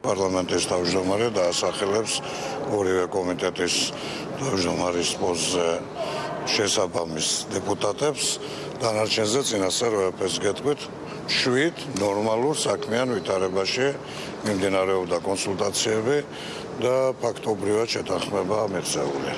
პარლამენტის თავმჯდომარე დაასახელებს ორივე კომიტეტის თავმჯდომარის პოზზე შესაბამის დეპუტატებს დანარჩენზე წინასწარ როეფეს გეტყვით 7 ნორმალურ საქმიან ვითარებაში მიმდინარეობდა კონსულტაციები და ფაქტობრივად შეთანხმება მიღწეული.